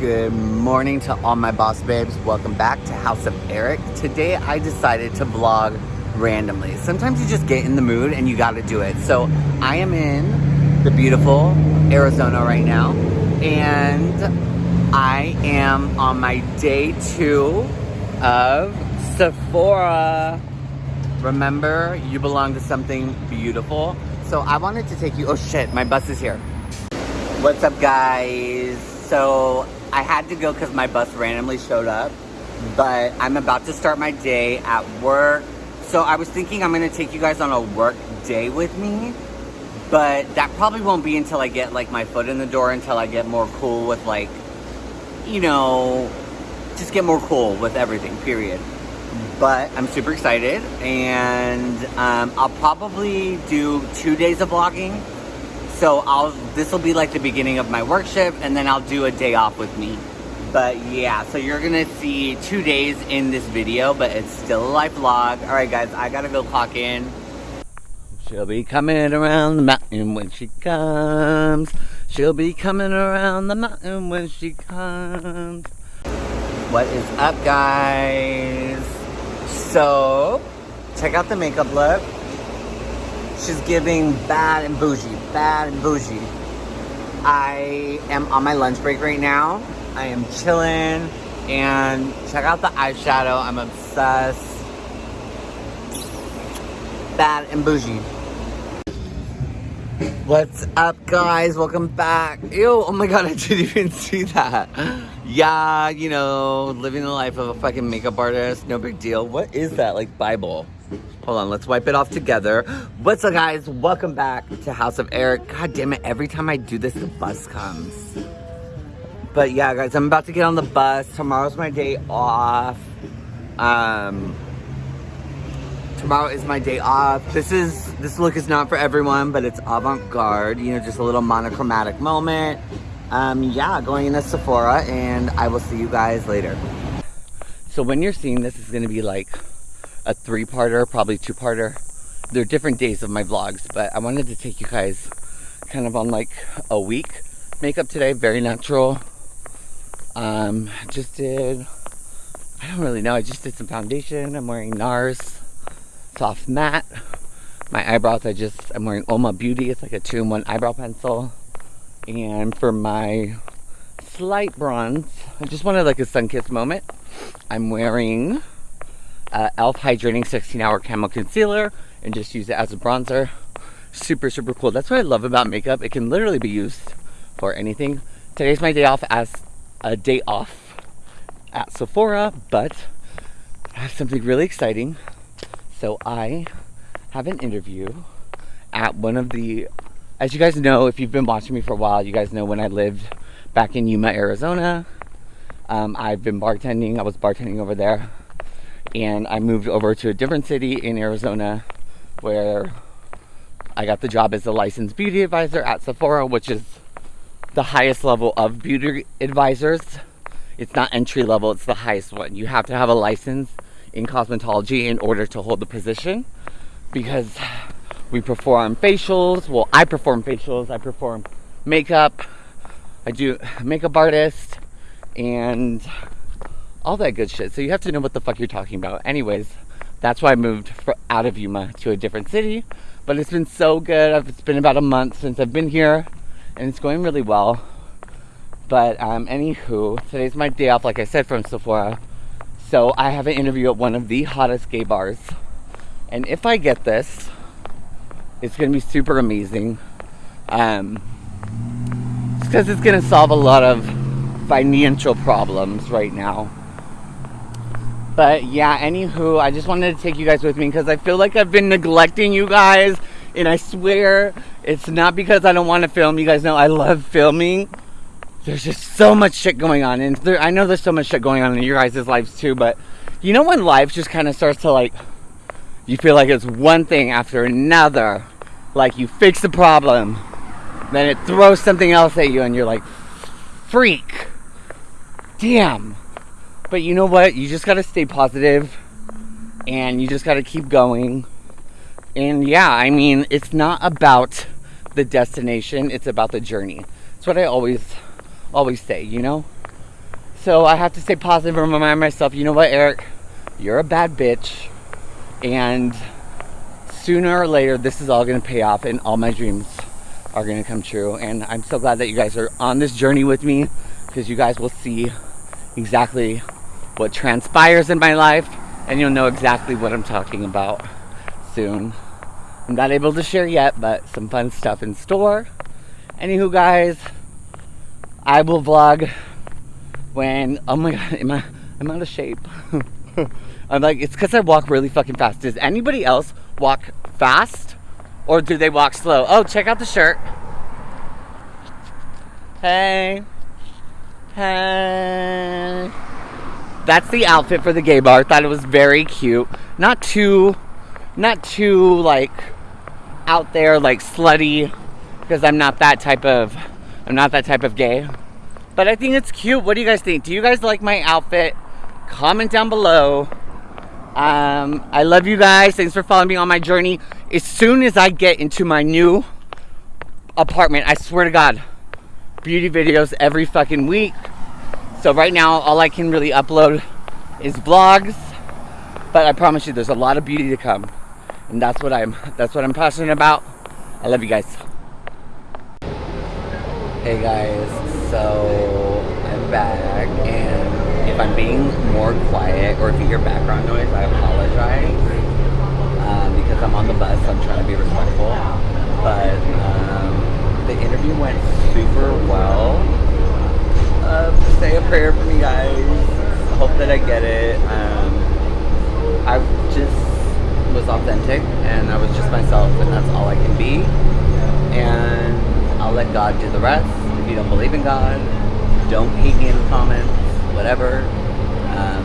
Good morning to all my boss babes. Welcome back to House of Eric. Today I decided to vlog randomly. Sometimes you just get in the mood and you gotta do it. So I am in the beautiful Arizona right now and I am on my day two of Sephora. Remember, you belong to something beautiful. So I wanted to take you, oh shit, my bus is here. What's up guys? So I had to go because my bus randomly showed up, but I'm about to start my day at work. So I was thinking I'm gonna take you guys on a work day with me, but that probably won't be until I get like my foot in the door, until I get more cool with like, you know, just get more cool with everything, period. But I'm super excited and um, I'll probably do two days of vlogging so I'll this will be like the beginning of my work shift and then I'll do a day off with me. But yeah, so you're gonna see two days in this video, but it's still a live vlog. Alright guys, I gotta go clock in. She'll be coming around the mountain when she comes. She'll be coming around the mountain when she comes. What is up guys? So, check out the makeup look. She's giving bad and bougie, bad and bougie. I am on my lunch break right now. I am chilling and check out the eyeshadow. I'm obsessed. Bad and bougie. What's up guys? Welcome back. Ew, oh my god, I didn't even see that. Yeah, you know, living the life of a fucking makeup artist, no big deal. What is that, like Bible? Hold on, let's wipe it off together. What's up, guys? Welcome back to House of Eric. God damn it, every time I do this, the bus comes. But yeah, guys, I'm about to get on the bus. Tomorrow's my day off. Um, tomorrow is my day off. This is, this look is not for everyone, but it's avant-garde. You know, just a little monochromatic moment. Um, yeah, going into Sephora, and I will see you guys later. So when you're seeing this, it's gonna be like a three-parter, probably two-parter. They're different days of my vlogs, but I wanted to take you guys kind of on like a week makeup today, very natural. Um, just did, I don't really know, I just did some foundation. I'm wearing NARS Soft Matte. My eyebrows, I just, I'm wearing Oma Beauty. It's like a two-in-one eyebrow pencil. And for my slight bronze, I just wanted like a sun-kissed moment. I'm wearing uh, e.l.f. Hydrating 16 Hour Camo Concealer and just use it as a bronzer. Super, super cool. That's what I love about makeup. It can literally be used for anything. Today's my day off as a day off at Sephora, but I have something really exciting. So I have an interview at one of the, as you guys know, if you've been watching me for a while, you guys know when I lived back in Yuma, Arizona. Um, I've been bartending. I was bartending over there and I moved over to a different city in Arizona where I got the job as a licensed beauty advisor at Sephora, which is the highest level of beauty advisors. It's not entry level, it's the highest one. You have to have a license in cosmetology in order to hold the position because we perform facials. Well, I perform facials, I perform makeup, I do makeup artist, and all that good shit. So you have to know what the fuck you're talking about. Anyways, that's why I moved out of Yuma to a different city. But it's been so good. It's been about a month since I've been here, and it's going really well. But um, anywho, today's my day off, like I said, from Sephora. So I have an interview at one of the hottest gay bars. And if I get this, it's gonna be super amazing. Um, because it's gonna solve a lot of financial problems right now. But yeah, anywho, I just wanted to take you guys with me because I feel like I've been neglecting you guys. And I swear it's not because I don't want to film. You guys know I love filming. There's just so much shit going on. And there, I know there's so much shit going on in your guys' lives too. But you know when life just kind of starts to like, you feel like it's one thing after another. Like you fix the problem, then it throws something else at you and you're like, freak. Damn but you know what? You just got to stay positive and you just got to keep going. And yeah, I mean, it's not about the destination, it's about the journey. That's what I always always say, you know? So I have to stay positive and remind myself, you know what, Eric, you're a bad bitch, and sooner or later, this is all gonna pay off, and all my dreams are gonna come true. And I'm so glad that you guys are on this journey with me, because you guys will see exactly what transpires in my life, and you'll know exactly what I'm talking about soon. I'm not able to share yet, but some fun stuff in store. Anywho, guys, I will vlog when. Oh my god, am I? I'm out of shape. I'm like, it's because I walk really fucking fast. Does anybody else walk fast, or do they walk slow? Oh, check out the shirt. Hey, hey. That's the outfit for the gay bar. Thought it was very cute. Not too, not too like out there like slutty because I'm not that type of I'm not that type of gay. But I think it's cute. What do you guys think? Do you guys like my outfit? Comment down below. Um, I love you guys. Thanks for following me on my journey. As soon as I get into my new apartment, I swear to God, beauty videos every fucking week. So right now, all I can really upload is vlogs. But I promise you, there's a lot of beauty to come and that's what I'm that's what I'm passionate about. I love you guys. Hey guys, so I'm back and if I'm being more quiet or if you hear background noise, I apologize um, because I'm on the bus. So I'm trying to be respectful, but um, the interview went super well. Uh, say a prayer for me, guys. Hope that I get it. Um, I just was authentic and I was just myself and that's all I can be. And I'll let God do the rest. If you don't believe in God, don't hate me in the comments, whatever. Um,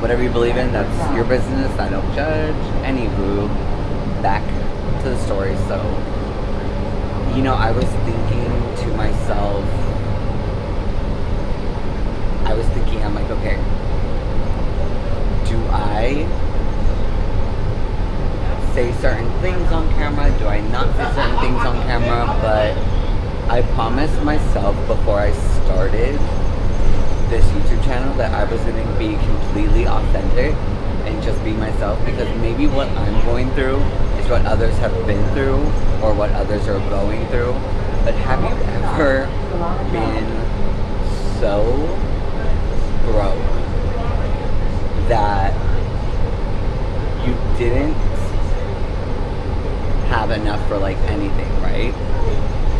whatever you believe in, that's your business. I don't judge. Anywho, back to the story. So, you know, I was thinking to myself, I was thinking, I'm like, okay, do I say certain things on camera? Do I not say certain things on camera? But I promised myself before I started this YouTube channel that I was going to be completely authentic and just be myself because maybe what I'm going through is what others have been through or what others are going through. But have you ever been so broke that you didn't have enough for like anything, right?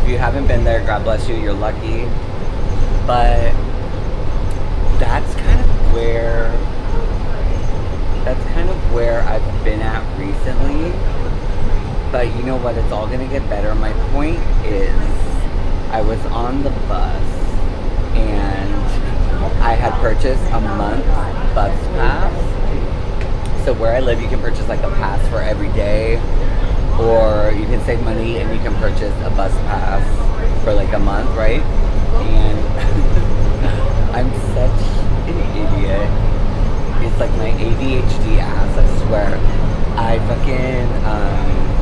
If you haven't been there, God bless you, you're lucky. But that's kind of where that's kind of where I've been at recently. But you know what? It's all gonna get better. My point is, I was on the bus and I had purchased a month bus pass. So where I live, you can purchase like a pass for every day or you can save money and you can purchase a bus pass for like a month, right? And I'm such an idiot. It's like my ADHD ass, I swear. I fucking, um,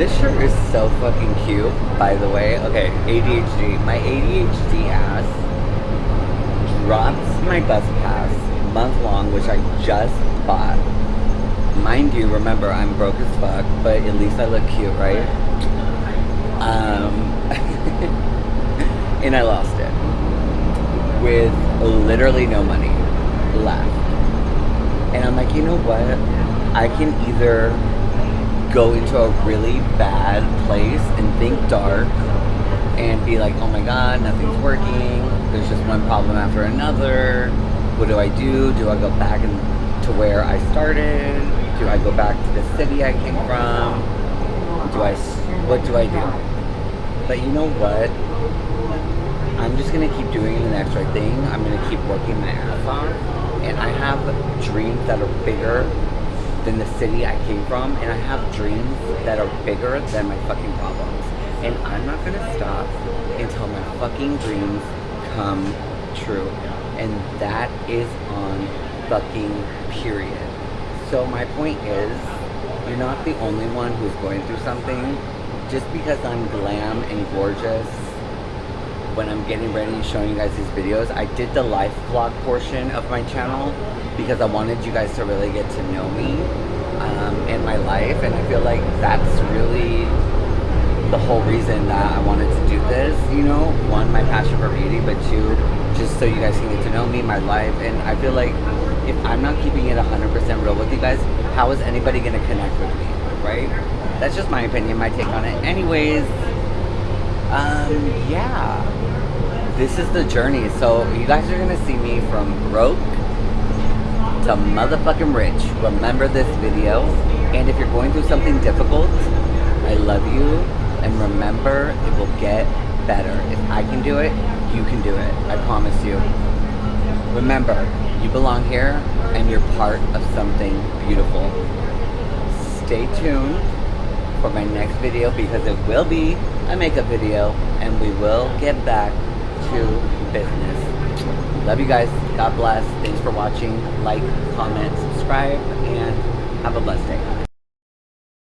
this shirt is so fucking cute, by the way. Okay, ADHD. My ADHD ass drops my bus pass month long, which I just bought mind you, remember, I'm broke as fuck, but at least I look cute, right? Um, and I lost it with literally no money left. And I'm like, you know what? I can either go into a really bad place and think dark and be like, oh my god, nothing's working. There's just one problem after another. What do I do? Do I go back and to where I started? Do I go back to the city I came from? Do I, what do I do? But you know what? I'm just gonna keep doing the next right thing. I'm gonna keep working my ass off. And I have dreams that are bigger than the city I came from. And I have dreams that are bigger than my fucking problems. And I'm not gonna stop until my fucking dreams come true. And that is on fucking period. So my point is, you're not the only one who's going through something. Just because I'm glam and gorgeous when I'm getting ready and showing you guys these videos, I did the life vlog portion of my channel because I wanted you guys to really get to know me um, and my life. And I feel like that's really the whole reason that I wanted to do this, you know, one, my passion for beauty, but two, just so you guys can get to know me, my life, and I feel like if I'm not keeping it 100% real with you guys, how is anybody to connect with me, right? That's just my opinion, my take on it. Anyways, um, yeah, this is the journey. So you guys are to see me from broke to motherfucking rich. Remember this video, and if you're going through something difficult, I love you, and remember, it will get better. If I can do it, you can do it. I promise you. Remember, you belong here and you're part of something beautiful. Stay tuned for my next video because it will be a video and we will get back to business. Love you guys. God bless. Thanks for watching. Like, comment, subscribe, and have a blessed day.